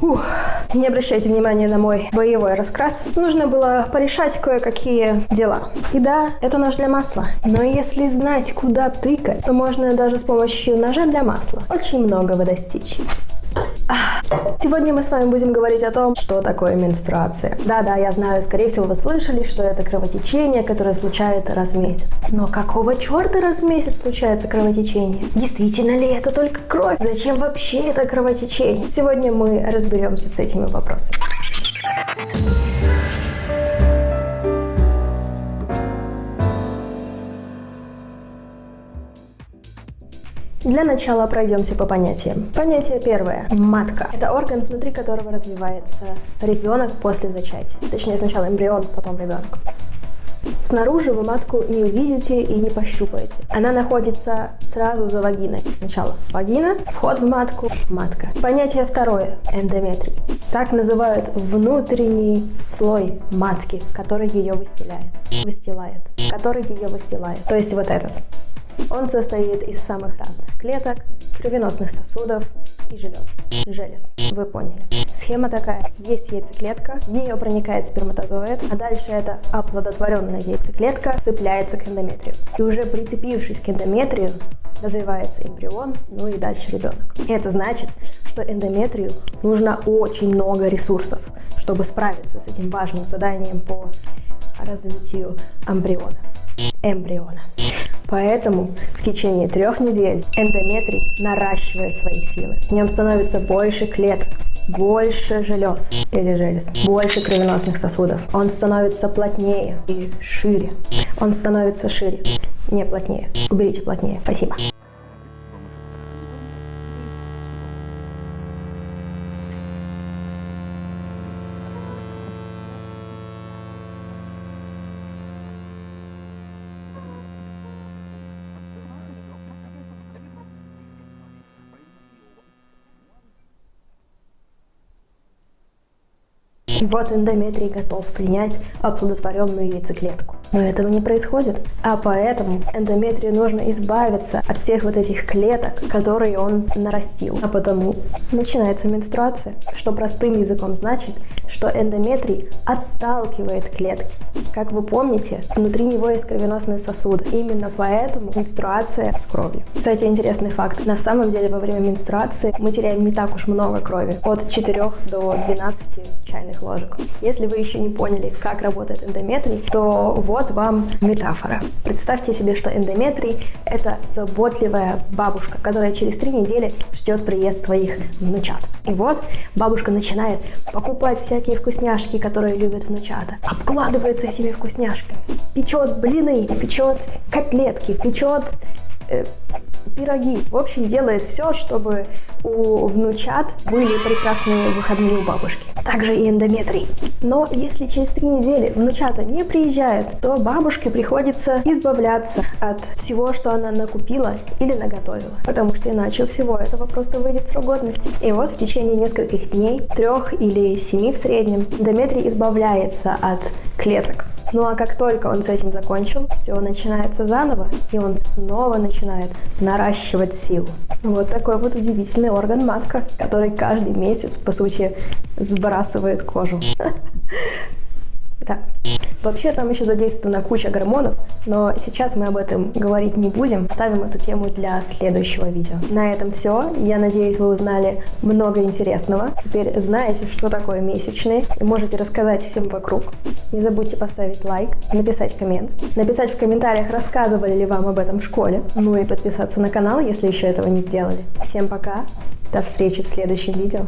Ух. Не обращайте внимания на мой боевой раскрас. Нужно было порешать кое-какие дела. И да, это нож для масла. Но если знать, куда тыкать, то можно даже с помощью ножа для масла очень многого достичь. Сегодня мы с вами будем говорить о том, что такое менструация. Да-да, я знаю, скорее всего вы слышали, что это кровотечение, которое случается раз в месяц. Но какого черта раз в месяц случается кровотечение? Действительно ли это только кровь? Зачем вообще это кровотечение? Сегодня мы разберемся с этими вопросами. Для начала пройдемся по понятиям. Понятие первое. Матка. Это орган, внутри которого развивается ребенок после зачатия. Точнее, сначала эмбрион, потом ребенок. Снаружи вы матку не увидите и не пощупаете. Она находится сразу за вагиной. Сначала вагина, вход в матку, матка. Понятие второе – эндометрий. Так называют внутренний слой матки, который ее выстилает. Выстилает. Который ее выстилает. То есть вот этот. Он состоит из самых разных клеток, кровеносных сосудов и желез. Желез, вы поняли. Схема такая. Есть яйцеклетка, в нее проникает сперматозоид, а дальше эта оплодотворенная яйцеклетка цепляется к эндометрию. И уже прицепившись к эндометрию, развивается эмбрион, ну и дальше ребенок. И это значит, что эндометрию нужно очень много ресурсов, чтобы справиться с этим важным заданием по развитию эмбриона. Эмбриона. Поэтому в течение трех недель эндометрий наращивает свои силы. В нем становится больше клеток, больше желез или желез, больше кровеносных сосудов. Он становится плотнее и шире. Он становится шире, не плотнее. Уберите плотнее. Спасибо. Вот эндометрий готов принять оплодотворенную яйцеклетку. Но этого не происходит. А поэтому эндометрию нужно избавиться от всех вот этих клеток, которые он нарастил. А потому начинается менструация, что простым языком значит, что эндометрий отталкивает клетки. Как вы помните, внутри него есть кровеносные сосуды. Именно поэтому менструация с кровью. Кстати, интересный факт. На самом деле во время менструации мы теряем не так уж много крови. От 4 до 12 чайных ложек. Если вы еще не поняли, как работает эндометрий, то вот вам метафора. Представьте себе, что эндометрий – это заботливая бабушка, которая через три недели ждет приезд своих внучат. И вот бабушка начинает покупать всякие вкусняшки, которые любят внучата, обкладывается этими вкусняшками, печет блины, печет котлетки, печет э, пироги. В общем, делает все, чтобы у внучат были прекрасные выходные у бабушки. Также и эндометрий. Но если через три недели внучата не приезжают, то бабушке приходится избавляться от всего, что она накупила или наготовила. Потому что иначе всего этого просто выйдет срок годности. И вот в течение нескольких дней, трех или семи в среднем, эндометрий избавляется от клеток ну а как только он с этим закончил, все начинается заново, и он снова начинает наращивать силу. Вот такой вот удивительный орган матка, который каждый месяц, по сути, сбрасывает кожу. Да. Вообще там еще задействована куча гормонов, но сейчас мы об этом говорить не будем. Ставим эту тему для следующего видео. На этом все. Я надеюсь, вы узнали много интересного. Теперь знаете, что такое месячные, и можете рассказать всем вокруг. Не забудьте поставить лайк, написать коммент, написать в комментариях, рассказывали ли вам об этом в школе, ну и подписаться на канал, если еще этого не сделали. Всем пока, до встречи в следующем видео.